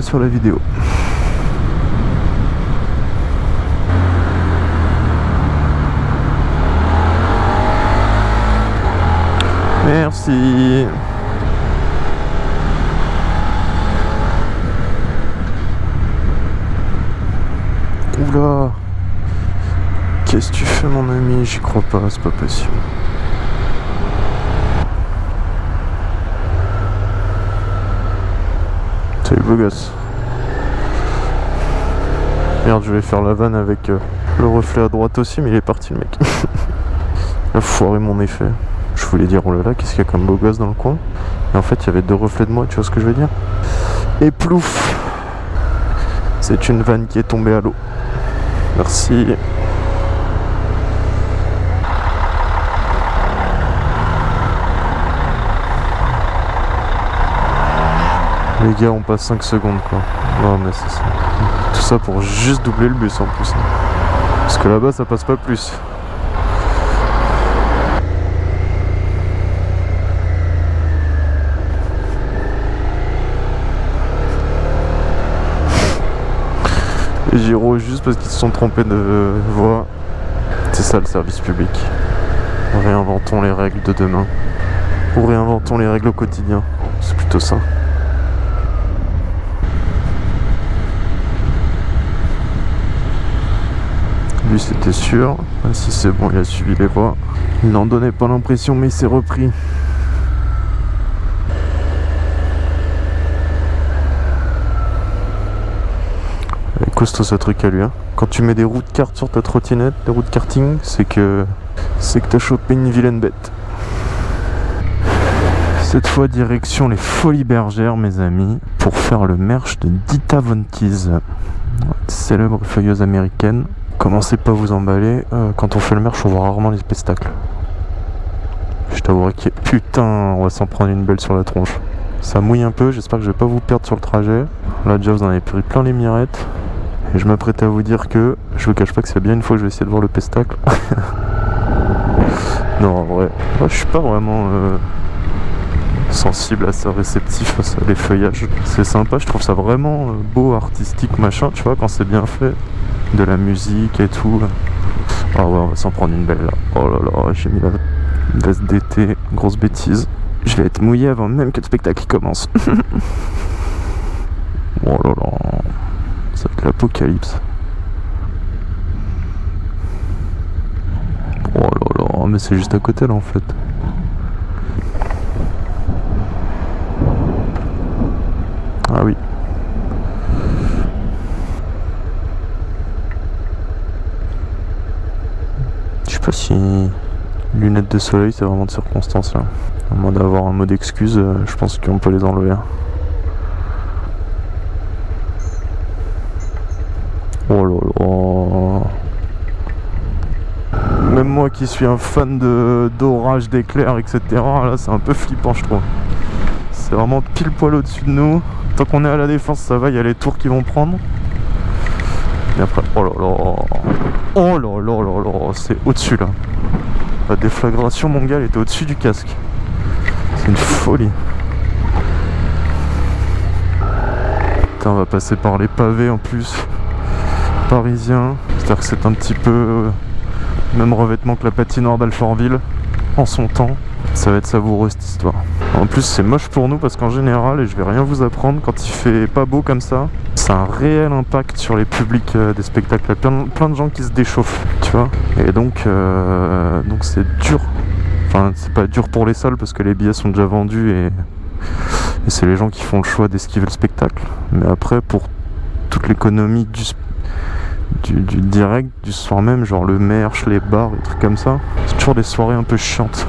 sur la vidéo. Merci. Oula. Qu'est-ce que tu fais mon ami? J'y crois pas, c'est pas possible. Salut beau gosse. Merde, je vais faire la vanne avec euh, le reflet à droite aussi, mais il est parti le mec. Il a foiré mon effet. Je voulais dire, oh là là, qu'est-ce qu'il y a comme beau gosse dans le coin? Et en fait, il y avait deux reflets de moi, tu vois ce que je veux dire? Et plouf C'est une vanne qui est tombée à l'eau. Merci. Les gars, on passe 5 secondes quoi. Non mais c'est ça. Tout ça pour juste doubler le bus en plus. Parce que là-bas, ça passe pas plus. Les gyros juste parce qu'ils se sont trompés de voie. C'est ça le service public. Réinventons les règles de demain. Ou réinventons les règles au quotidien. C'est plutôt ça. Lui c'était sûr. Si c'est bon, il a suivi les voies. Il n'en donnait pas l'impression mais il s'est repris. est costaud ce truc à lui. Hein. Quand tu mets des roues de kart sur ta trottinette, des roues de karting, c'est que c'est que t'as chopé une vilaine bête. Cette fois direction les Folies Bergères mes amis pour faire le merch de Dita Von célèbre feuilleuse américaine. Commencez pas à vous emballer, euh, quand on fait le merch on voit rarement les spectacles. Je t'avouerai que putain on va s'en prendre une belle sur la tronche. Ça mouille un peu, j'espère que je vais pas vous perdre sur le trajet. Là déjà vous en avez pris plein les mirettes. Et je m'apprête à vous dire que je vous cache pas que c'est bien une fois que je vais essayer de voir le pestacle. non, en vrai, moi, je suis pas vraiment euh, sensible à ça, réceptif à ça, les feuillages. C'est sympa, je trouve ça vraiment euh, beau, artistique, machin, tu vois, quand c'est bien fait. De la musique et tout. Ah ouais, on va s'en prendre une belle là. Oh là là, j'ai mis la veste d'été, grosse bêtise. Je vais être mouillé avant même que le spectacle commence. oh là là. Ça va être l'apocalypse. Oh là là, mais c'est juste à côté là en fait. Ah oui. Si lunettes de soleil c'est vraiment de circonstance là. À moins d'avoir un mot d'excuse, euh, je pense qu'on peut les enlever. Oh là là. Même moi qui suis un fan d'orage, d'éclairs, etc. Là c'est un peu flippant je trouve. C'est vraiment pile poil au-dessus de nous. Tant qu'on est à la défense ça va, il y a les tours qui vont prendre. Et après, oh là là. Oh là là là là, c'est au-dessus là. La déflagration mon gars elle était au-dessus du casque. C'est une folie. Putain on va passer par les pavés en plus parisien. C'est-à-dire que c'est un petit peu euh, même revêtement que la patinoire d'Alfortville en son temps. Ça va être savoureux cette histoire. En plus c'est moche pour nous parce qu'en général, et je vais rien vous apprendre, quand il fait pas beau comme ça, un réel impact sur les publics euh, des spectacles. Il y a plein, de gens qui se déchauffent, tu vois. Et donc euh, donc c'est dur. Enfin c'est pas dur pour les salles parce que les billets sont déjà vendus et, c'est les gens qui font le choix d'esquiver le spectacle. Mais après pour toute l'économie du du, direct du soir même, genre le merch, les bars, des trucs comme ça. C'est toujours des soirées un peu chiantes.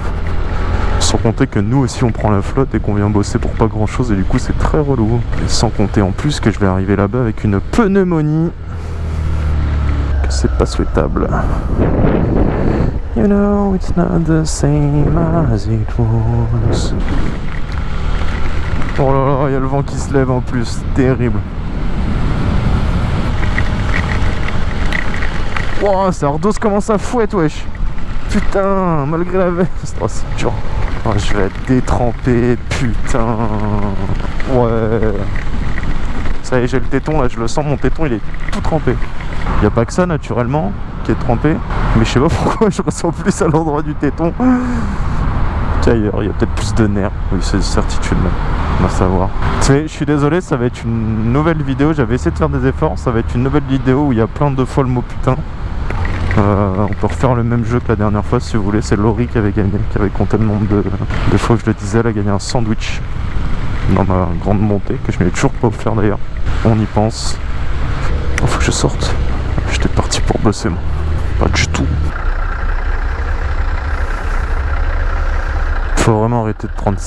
Sans compter que nous aussi on prend la flotte et qu'on vient bosser pour pas grand chose et du coup c'est très relou. Et sans compter en plus que je vais arriver là-bas avec une pneumonie. Que c'est pas souhaitable. You know it's not the same as it. Oh là là, il y a le vent qui se lève en plus, terrible. Wow, ça redose comment ça fouette, wesh. Putain, malgré la veste. Oh, c'est dur. Oh, je vais être détrempé, putain. Ouais. Ça y est, j'ai le téton là, je le sens, mon téton il est tout trempé. Il a pas que ça naturellement qui est trempé, mais je sais pas pourquoi je ressens plus à l'endroit du téton qu'ailleurs. Il y a peut-être plus de nerfs. Oui, c'est certitude même. On va savoir. Tu sais, je suis désolé, ça va être une nouvelle vidéo. J'avais essayé de faire des efforts. Ça va être une nouvelle vidéo où il y a plein de fois le mot putain. Euh, on peut refaire le même jeu que la dernière fois si vous voulez. C'est Laurie qui avait gagné, qui avait compté le nombre de, de fois que je le disais. Elle a gagné un sandwich dans ma grande montée, que je m'ai toujours pas offert d'ailleurs. On y pense. Il faut que je sorte. J'étais parti pour bosser moi. Pas du tout. Faut vraiment arrêter de prendre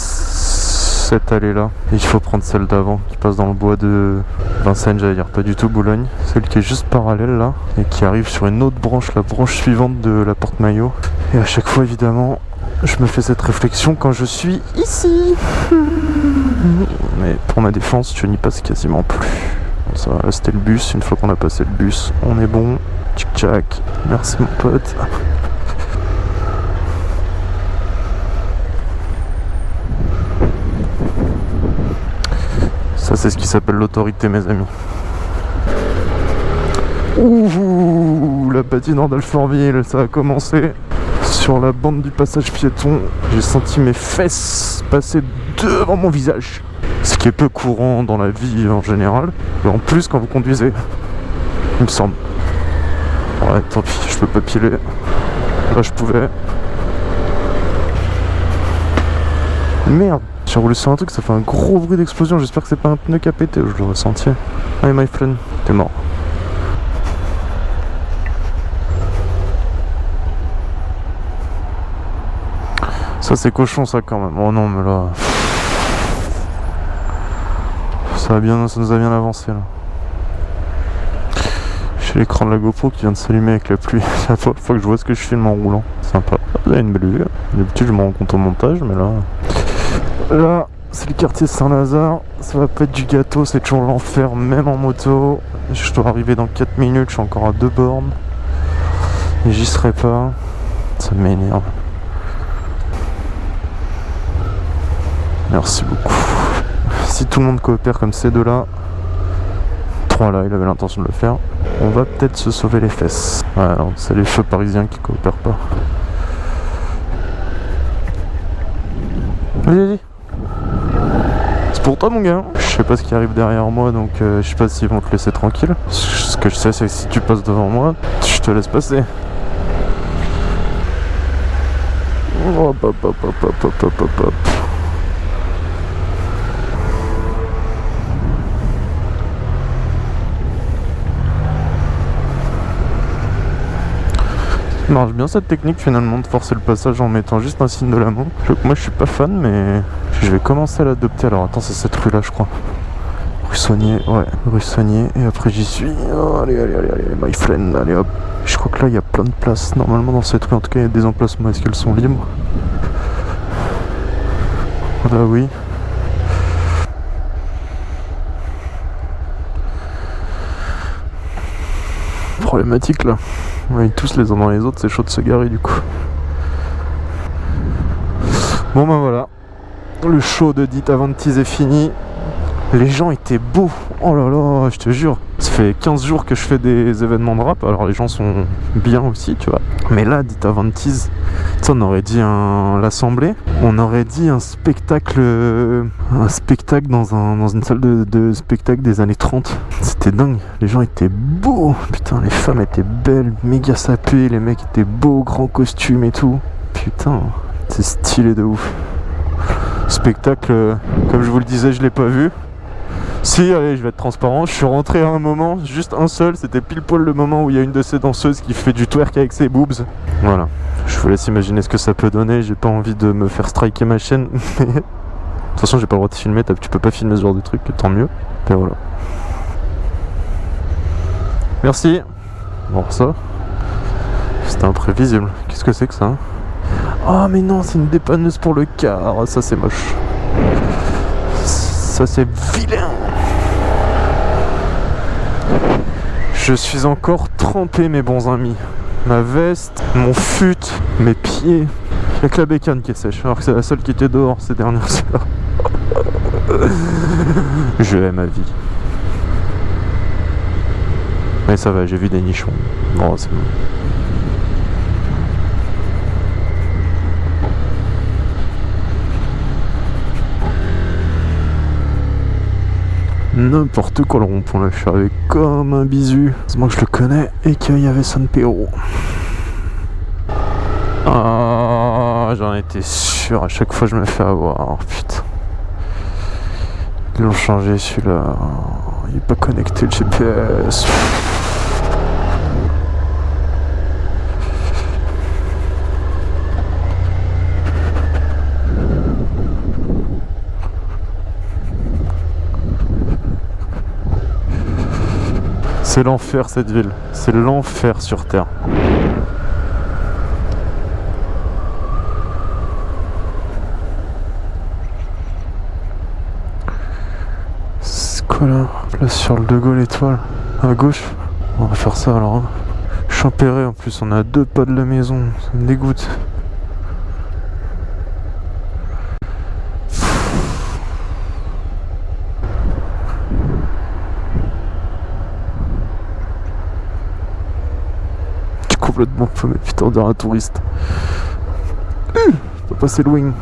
cette allée là. Et il faut prendre celle d'avant qui passe dans le bois de Vincennes, j'allais dire pas du tout Boulogne. Celle qui est juste parallèle là et qui arrive sur une autre branche, la branche suivante de la porte maillot. Et à chaque fois évidemment, je me fais cette réflexion quand je suis ici. Mais pour ma défense, je n'y passe quasiment plus. Ça va, c'était le bus. Une fois qu'on a passé le bus, on est bon. Tchic tchac. Merci mon pote. C'est ce qui s'appelle l'autorité, mes amis. Ouh, la patinoire d'Alfortville, ça a commencé sur la bande du passage piéton. J'ai senti mes fesses passer devant mon visage. Ce qui est peu courant dans la vie en général. Et en plus quand vous conduisez. Il me semble. Ouais, tant pis, je peux pas piler. Là, je pouvais. Merde J'ai roulé sur un truc, ça fait un gros bruit d'explosion. J'espère que c'est pas un pneu qui a pété. Je le ressenti. Hey my friend, t'es mort. Ça c'est cochon ça quand même. Oh non mais là. Ça, va bien, ça nous a bien avancé là. J'ai l'écran de la GoPro qui vient de s'allumer avec la pluie. La fois que je vois ce que je filme en roulant. Sympa. Avez une belle vue. D'habitude je me rends compte au montage mais là. Là, c'est le quartier Saint-Lazare. Ça va pas être du gâteau, c'est toujours l'enfer, même en moto. Je dois arriver dans 4 minutes, je suis encore à deux bornes. Et j'y serai pas. Ça m'énerve. Merci beaucoup. Si tout le monde coopère comme ces deux-là, trois là, il avait l'intention de le faire, on va peut-être se sauver les fesses. Ouais, c'est les feux parisiens qui coopèrent pas. Vas-y, vas-y. Pour toi, mon gars. Je sais pas ce qui arrive derrière moi, donc euh, je sais pas s'ils vont te laisser tranquille. Ce que je sais, c'est que si tu passes devant moi, je te laisse passer. Marche bien cette technique finalement de forcer le passage en mettant juste un signe de la main. moi je suis pas fan mais je vais commencer à l'adopter. Alors attends c'est cette rue là je crois. Rue Soigné, ouais, rue Soigné et après j'y suis. Oh, allez, allez, allez, allez, my friend, allez hop. Je crois que là il y a plein de places normalement dans cette rue. En tout cas il y a des emplacements. Est-ce qu'elles sont libres? Là oui. Problématique là. Ouais, tous les uns dans les autres, c'est chaud de se garer du coup. Bon ben voilà, le show de Dita Avantis est fini. Les gens étaient beaux, oh là là, je te jure. Ça fait 15 jours que je fais des événements de rap, alors les gens sont bien aussi, tu vois. Mais là, Dita Avantis, on aurait dit un... l'assemblée, on aurait dit un spectacle un spectacle dans, un, dans une salle de, de spectacle des années 30. C'était dingue, les gens étaient beaux, putain, les femmes étaient belles, méga sapées, les mecs étaient beaux, grands costumes et tout. Putain, c'est stylé de ouf. Spectacle, comme je vous le disais, je l'ai pas vu. Si, allez, je vais être transparent, je suis rentré à un moment, juste un seul, c'était pile poil le moment où il y a une de ces danseuses qui fait du twerk avec ses boobs. Voilà, je vous laisse imaginer ce que ça peut donner, j'ai pas envie de me faire striker ma chaîne, mais... De toute façon, j'ai pas le droit de filmer, tu peux pas filmer ce genre de truc, tant mieux. Et voilà. Merci. Bon, ça, c'était imprévisible. Qu'est-ce que c'est que ça Oh, mais non, c'est une dépanneuse pour le car. Ça, c'est moche. Ça, c'est vilain. Je suis encore trempé mes bons amis. Ma veste, mon fut, mes pieds. Il n'y a que la bécane qui est sèche, alors que c'est la seule qui était dehors ces dernières heures. Je hais ma vie. Mais ça va, j'ai vu des nichons. Bon, c'est bon. N'importe quoi le rond-point là, je comme un bisu. Heureusement que je le connais et qu'il y avait San Pedro. Ah, j'en étais sûr, à chaque fois je me fais avoir, putain. Ils l'ont changé celui-là. Il est pas connecté le GPS. C'est l'enfer cette ville. C'est l'enfer sur Terre. C'est quoi là Là sur le De Gaulle étoile. À gauche. On va faire ça alors. Hein. Champéré en plus, on a deux pas de la maison. Ça me dégoûte. Complètement paumé, putain, on dirait un touriste. Hum, pas passer le wing.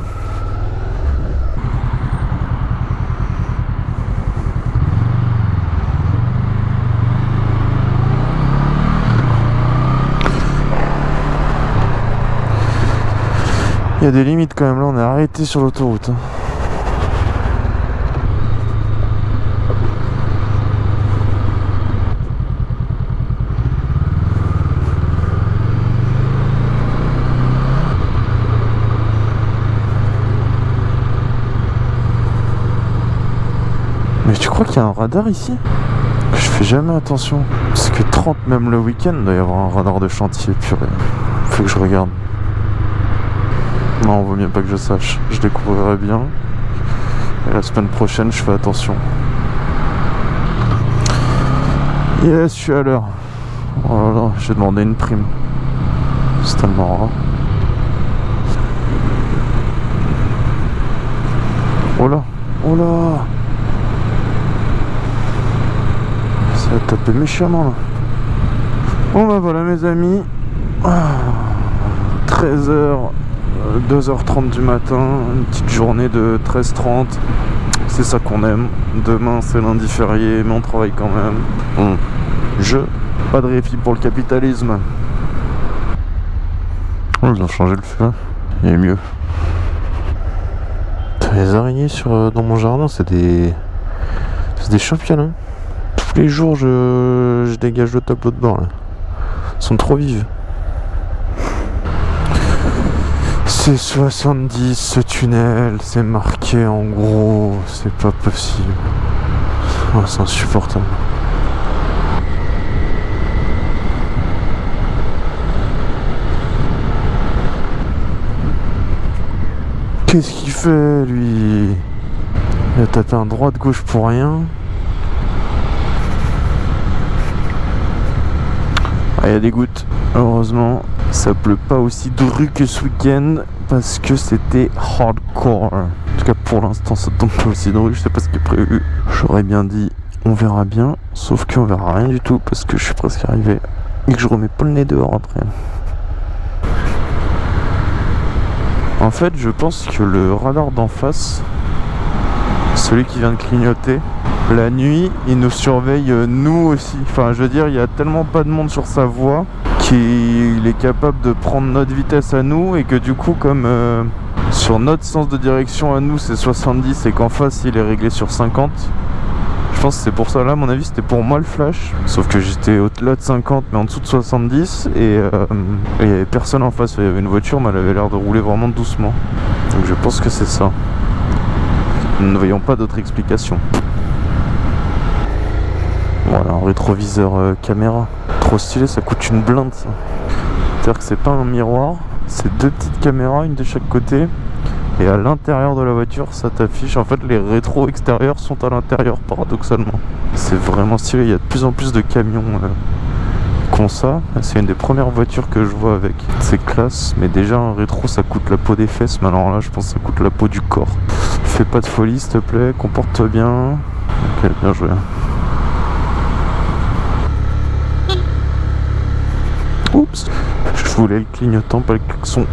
Il y a des limites quand même, là on est arrêté sur l'autoroute. Hein. Crois qu'il y a un radar ici Je fais jamais attention. Parce que 30 même le week-end, doit y avoir un radar de chantier, purée. Faut que je regarde. Non, vaut mieux pas que je sache. Je découvrirai bien. Et la semaine prochaine, je fais attention. Yes, je suis à l'heure. Oh là là, j'ai demandé une prime. C'est tellement rare. Oh là, oh là Ça va taper méchamment là. Bon bah voilà mes amis. 13h, 2h30 du matin, une petite journée de 13h30. C'est ça qu'on aime. Demain c'est lundi férié, mais on travaille quand même. Bon, je, pas de réfi pour le capitalisme. Oh, ils ont changé le feu. Il est mieux. Les araignées sur, euh, dans mon jardin, c'est des... C'est des champions. Tous les jours, je, dégage le tableau de bord. Là. Ils sont trop vives. C'est 70 ce tunnel, c'est marqué en gros, c'est pas possible. Oh, c'est insupportable. Qu'est-ce qu'il fait lui? Il a tapé un droit de gauche pour rien. Ah, il y a des gouttes, heureusement. Ça pleut pas aussi dru que ce week-end parce que c'était hardcore. En tout cas, pour l'instant, ça tombe pas aussi dru. Je sais pas ce qui est prévu. J'aurais bien dit on verra bien, sauf qu'on verra rien du tout parce que je suis presque arrivé et que je remets pas le nez dehors après. En fait, je pense que le radar d'en face, celui qui vient de clignoter, la nuit, il nous surveille euh, nous aussi. Enfin, je veux dire, il y a tellement pas de monde sur sa voie qu'il est capable de prendre notre vitesse à nous et que du coup, comme euh, sur notre sens de direction à nous, c'est 70 et qu'en face, il est réglé sur 50. Je pense que c'est pour ça là, à mon avis, c'était pour moi le flash. Sauf que j'étais au-delà de 50, mais en dessous de 70. Et il n'y avait personne en face. Il y avait une voiture, mais elle avait l'air de rouler vraiment doucement. Donc je pense que c'est ça. Nous ne voyons pas d'autre explication. Rétroviseur euh, caméra. Trop stylé, ça coûte une blinde ça. C'est-à-dire que c'est pas un miroir, c'est deux petites caméras, une de chaque côté. Et à l'intérieur de la voiture, ça t'affiche. En fait, les rétros extérieurs sont à l'intérieur, paradoxalement. C'est vraiment stylé. Il y a de plus en plus de camions euh, qui ont ça. C'est une des premières voitures que je vois avec. C'est classe, mais déjà un rétro, ça coûte la peau des fesses. Mais alors là, je pense que ça coûte la peau du corps. Fais pas de folie, s'il te plaît. Comporte-toi bien. Ok, bien joué. Je voulais le clignotant, pas le klaxon.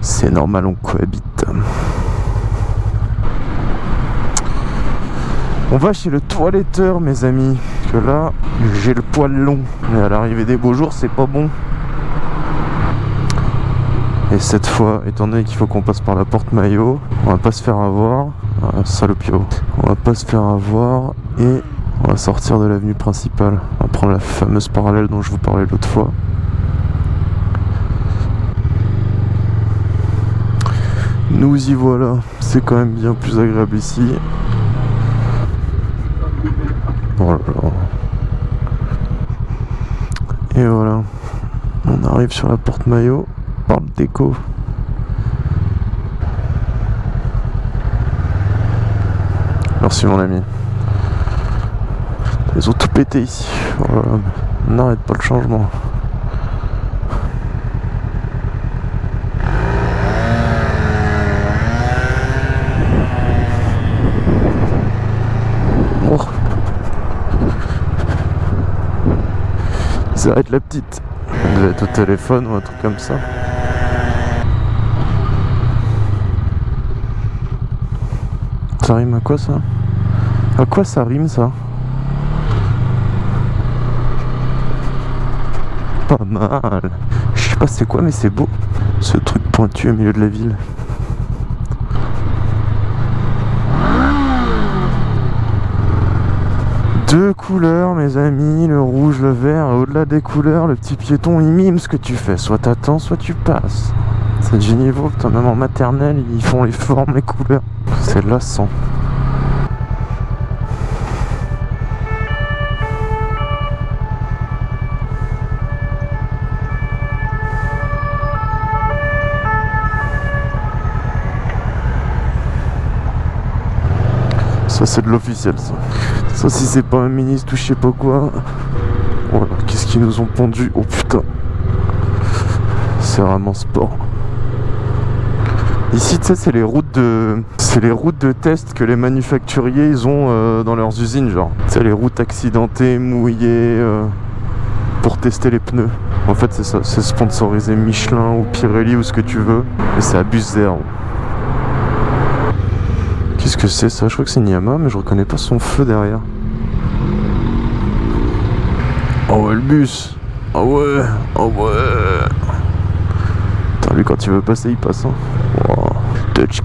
C'est normal, on cohabite. On va chez le toiletteur, mes amis. Que là, j'ai le poil long. Mais à l'arrivée des beaux jours, c'est pas bon. Et cette fois, étant donné qu'il faut qu'on passe par la porte maillot, on va pas se faire avoir. Ah, salopio. On va pas se faire avoir et on va sortir de l'avenue principale. On va prendre la fameuse parallèle dont je vous parlais l'autre fois. Nous y voilà, c'est quand même bien plus agréable ici. Oh Et voilà, on arrive sur la porte maillot par le déco. Merci mon ami. Ils ont tout pété ici. Voilà. On n'arrête pas le changement. Être la petite. Elle devait être au téléphone ou un truc comme ça. Ça rime à quoi ça? À quoi ça rime ça? Pas mal. Je sais pas c'est quoi mais c'est beau. Ce truc pointu au milieu de la ville. Deux couleurs, mes amis, le rouge, le vert. Au-delà des couleurs, le petit piéton, il mime ce que tu fais. Soit t'attends, soit tu passes. C'est du niveau, putain, même en maternelle, ils font les formes, les couleurs. C'est lassant. Ça c'est de l'officiel ça. Ça si c'est pas un ministre ou je sais pas quoi. Voilà, qu'est-ce qu'ils nous ont pondu Oh putain. C'est vraiment sport. Ici, tu sais, c'est les routes de, c'est les routes de test que les manufacturiers ils ont euh, dans leurs usines, genre. C'est les routes accidentées, mouillées, euh, pour tester les pneus. En fait, c'est ça, c'est sponsorisé Michelin ou Pirelli ou ce que tu veux, et c'est à zéro. Qu'est-ce que c'est ça Je crois que c'est Niyama, mais je reconnais pas son feu derrière. Oh ouais, le bus Oh ouais Oh ouais Putain, lui, quand il veut passer, il passe. Hein. Wow. Touch.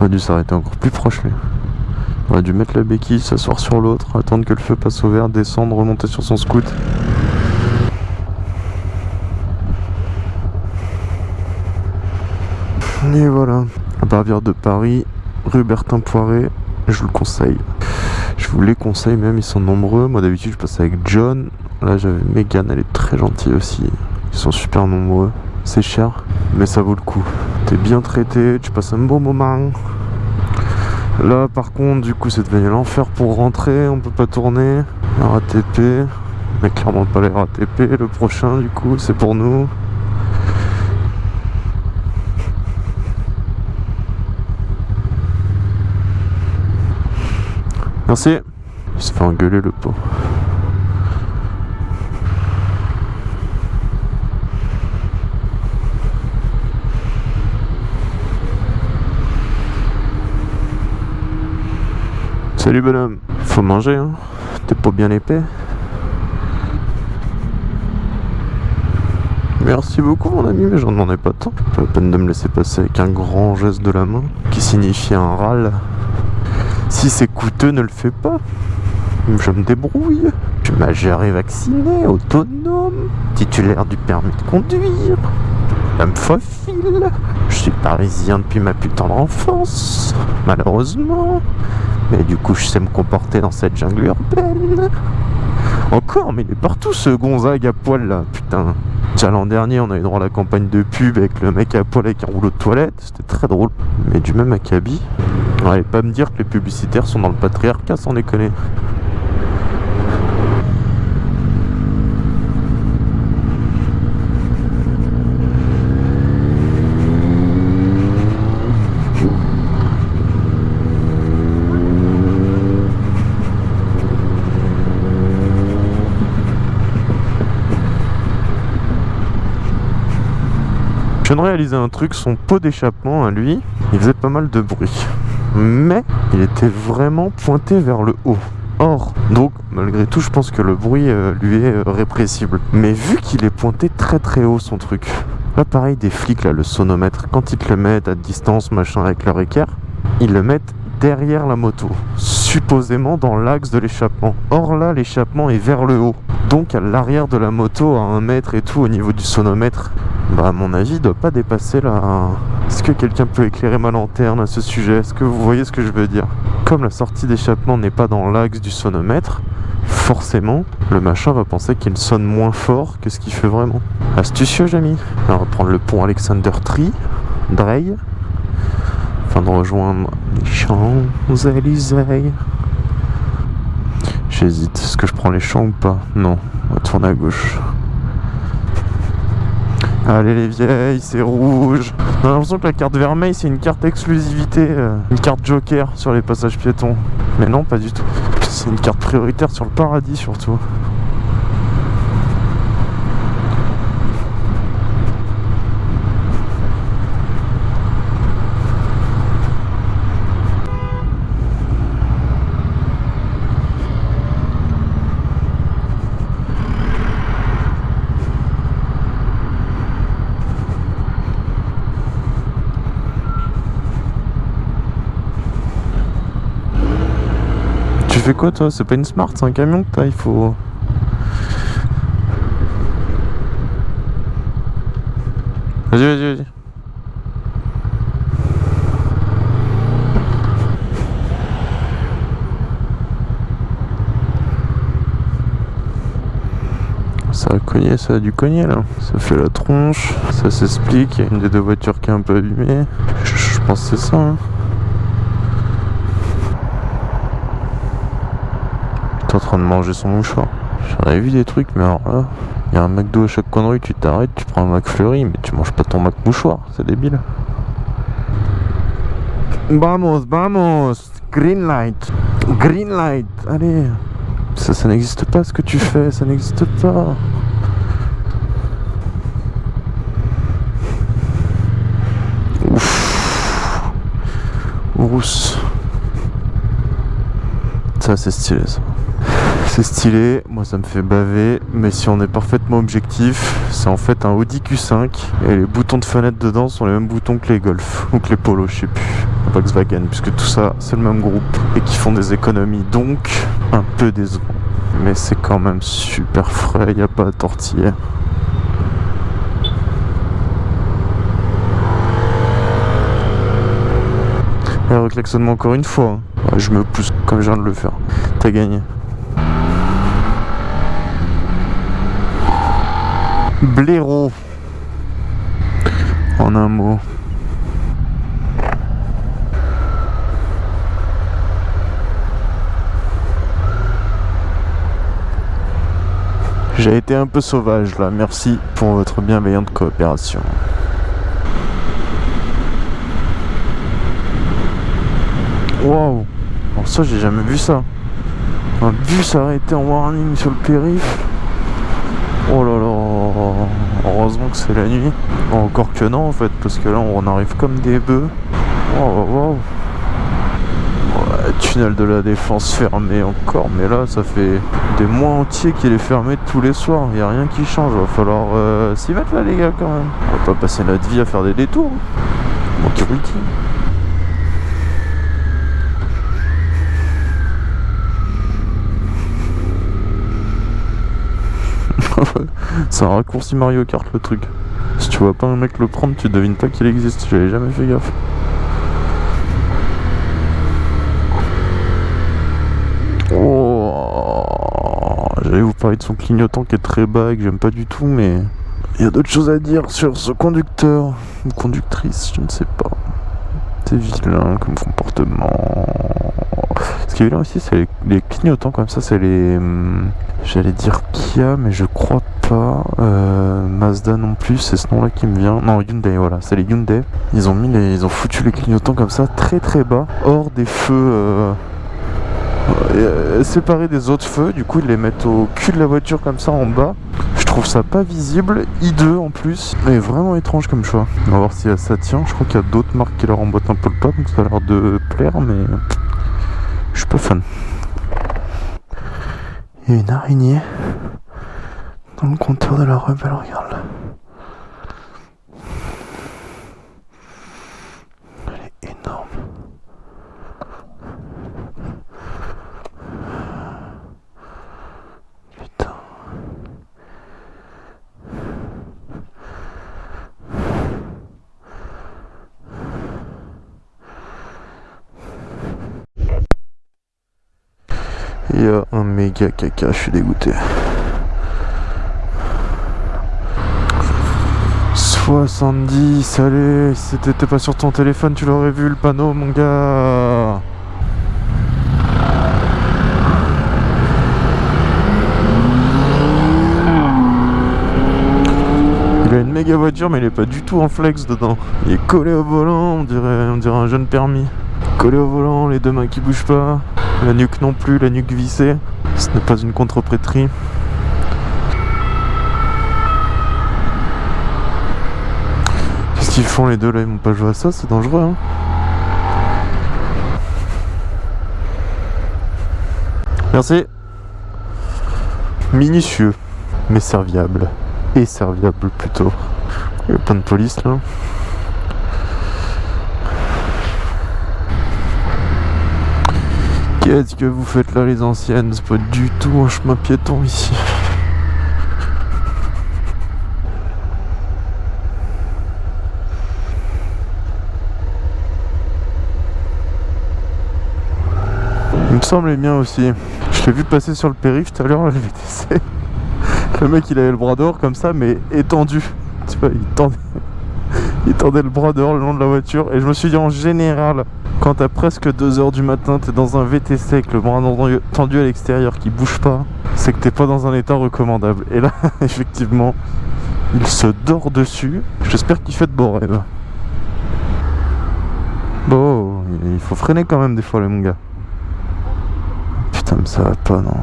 On a dû s'arrêter encore plus proche, lui. On a dû mettre la béquille, s'asseoir sur l'autre, attendre que le feu passe au vert, descendre, remonter sur son scoot. Et voilà, la Bavière de Paris, rue Bertin Poiré, je vous le conseille. Je vous les conseille même, ils sont nombreux. Moi d'habitude je passe avec John. Là j'avais Megan, elle est très gentille aussi. Ils sont super nombreux. C'est cher, mais ça vaut le coup. T'es bien traité, tu passes un bon moment. Là par contre du coup c'est devenu l'enfer pour rentrer, on peut pas tourner. RATP, mais clairement pas les RATP. Le prochain du coup c'est pour nous. Merci. Il se fait engueuler le pot. Salut bonhomme. Faut manger hein. T'es pas bien épais. Merci beaucoup mon ami, mais j'en demandais pas tant. Pas la peine de me laisser passer avec un grand geste de la main qui signifie un râle. Si c'est coûteux, ne le fais pas. Je me débrouille. Je suis majeur et vacciné, autonome, titulaire du permis de conduire. me faufile. Je suis parisien depuis ma putain d'enfance, malheureusement. Mais du coup, je sais me comporter dans cette jungle urbaine. Encore, mais il est partout ce Gonzague à poil là, putain. L'an dernier, on a eu droit à la campagne de pub avec le mec à poil avec un rouleau de toilette, c'était très drôle. Mais du même acabit, Allez pas me dire que les publicitaires sont dans le patriarcat sans déconner. De réaliser un truc, son pot d'échappement à lui, il faisait pas mal de bruit. Mais il était vraiment pointé vers le haut. Or, donc malgré tout, je pense que le bruit euh, lui est euh, répressible. Mais vu qu'il est pointé très très haut son truc, là pareil des flics là, le sonomètre, quand ils te le mettent à distance machin avec leur équerre, ils le mettent derrière la moto, supposément dans l'axe de l'échappement. Or là, l'échappement est vers le haut, donc à l'arrière de la moto, à un mètre et tout au niveau du sonomètre. Bah à mon avis, il doit pas dépasser là. Est-ce que quelqu'un peut éclairer ma lanterne à ce sujet? Est-ce que vous voyez ce que je veux dire? Comme la sortie d'échappement n'est pas dans l'axe du sonomètre, forcément, le machin va penser qu'il sonne moins fort que ce qu'il fait vraiment. Astucieux, Jamy. On va prendre le pont Alexander Tree, Drey, afin de rejoindre les Champs-Élysées. J'hésite, est-ce que je prends les champs ou pas? Non, on va tourner à gauche. Allez les vieilles, c'est rouge. A l'impression que la carte vermeille c'est une carte exclusivité, euh, une carte joker sur les passages piétons. Mais non, pas du tout. C'est une carte prioritaire sur le paradis surtout. Fais quoi toi C'est pas une smart, c'est un camion que t'as, il faut... Vas-y, vas-y, vas-y. Ça a cogné, ça a dû cogner là. Ça fait la tronche, ça s'explique. Une des deux voitures qui est un peu abîmée. Je, je pense que c'est ça. Hein. En train de manger son mouchoir. J'en avais vu des trucs, mais alors là, il y a un McDo à chaque coin de rue, tu t'arrêtes, tu prends un McFlurry, mais tu manges pas ton Mac mouchoir, c'est débile. Vamos, vamos, green light, green light, allez. Ça, ça n'existe pas ce que tu fais, ça n'existe pas. Ouf. Rousse. Ça, c'est stylé, ça. C'est stylé, moi ça me fait baver, mais si on est parfaitement objectif, c'est en fait un Audi Q5 et les boutons de fenêtre dedans sont les mêmes boutons que les Golf ou que les Polo, je sais plus, Volkswagen, puisque tout ça c'est le même groupe et qui font des économies, donc un peu décevant. Mais c'est quand même super frais, y a pas à tortiller. Et reclaxonne-moi encore une fois. hein. Je me pousse comme je viens de le faire. T'as gagné. Blaireau. En un mot. J'ai été un peu sauvage là, merci pour votre bienveillante coopération. Waouh ça j'ai jamais vu ça. Un bus arrêté en warning sur le périph'. Oh là là Heureusement que c'est la nuit. Encore que non en fait, parce que là on arrive comme des bœufs. Waouh waouh Ouais, tunnel de la défense fermé encore, mais là ça fait des mois entiers qu'il est fermé tous les soirs. Il a rien qui change, va falloir euh, s'y mettre là les gars quand même. On va pas passer notre vie à faire des détours. hein. Bon, qui routine. C'est un raccourci Mario Kart le truc. Si tu vois pas un mec le prendre, tu devines pas qu'il existe. J'avais jamais fait gaffe. Oh, J'allais vous parler de son clignotant qui est très bas et que j'aime pas du tout, mais il y a d'autres choses à dire sur ce conducteur ou conductrice, je ne sais pas. C'est vilain comme comportement. Ce qui est vilain aussi, c'est les, clignotants comme ça, c'est les. hum, J'allais dire Kia, mais je crois pas. Euh, Mazda non plus, c'est ce nom-là qui me vient. Non, Hyundai, voilà, c'est les Hyundai. Ils ont mis les, ils ont foutu les clignotants comme ça, très très bas, hors des feux. euh, euh, séparés des autres feux, du coup ils les mettent au cul de la voiture comme ça en bas. Je trouve ça pas visible, I2 en plus, mais vraiment étrange comme choix. On va voir si ça tient, je crois qu'il y a d'autres marques qui leur emboîtent un peu le pas, donc ça a l'air de plaire, mais je suis pas fan. Une araignée dans le compteur de la rebelle, regarde là. Elle est énorme. Putain. Il y a un méga caca, je suis dégoûté. 70, allez, si t'étais pas sur ton téléphone, tu l'aurais vu le panneau, mon gars. Il a une méga voiture, mais il est pas du tout en flex dedans. Il est collé au volant, on dirait, on dirait un jeune permis. Collé au volant, les deux mains qui bougent pas. La nuque non plus, la nuque vissée. Ce n'est pas une contreprétrie. Qu'est-ce qu'ils font les deux là Ils m'ont pas joué à ça, c'est dangereux hein Merci. Minutieux, mais serviable. Et serviable plutôt. Il y a plein de police là. Qu'est-ce que vous faites là les anciennes C'est pas du tout un chemin piéton ici. Il me semblait bien aussi. Je l'ai vu passer sur le périph' tout à l'heure, le VTC. Le mec il avait le bras dehors comme ça mais étendu. Tu vois, il tendait, il tendait le bras dehors le long de la voiture. Et je me suis dit en général, quand t'as presque 2h du matin, t'es dans un VTC avec le bras tendu à l'extérieur qui bouge pas, c'est que t'es pas dans un état recommandable. Et là, effectivement, il se dort dessus. J'espère qu'il fait de beaux rêves. Bon, il faut freiner quand même des fois, les mon gars. Putain, mais ça va pas, non.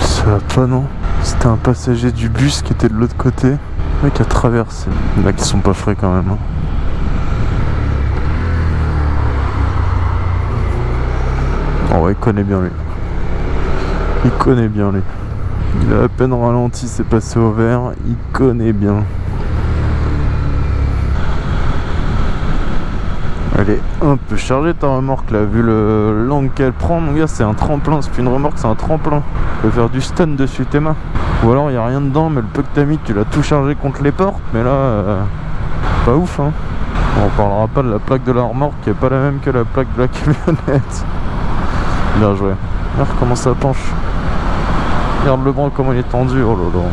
Ça va pas, non. C'était un passager du bus qui était de l'autre côté. Mec a traversé. A qui sont pas frais quand même. Hein. Oh ouais, il connaît bien lui. Il connaît bien lui. Il a à peine ralenti, c'est passé au vert. Il connaît bien. Elle est un peu chargée ta remorque là, vu le l'angle qu'elle prend, mon gars, c'est un tremplin. C'est plus une remorque, c'est un tremplin. Tu peux faire du stun dessus tes mains. Ou alors il n'y a rien dedans, mais le peu que mis, tu l'as tout chargé contre les portes. Mais là, euh, pas ouf hein. On parlera pas de la plaque de la remorque qui est pas la même que la plaque de la camionnette. Bien joué. Regarde comment ça penche. Regarde le bras comment il est tendu. Oh là là.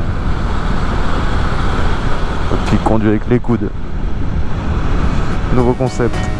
Il conduit avec les coudes. Nouveau concept.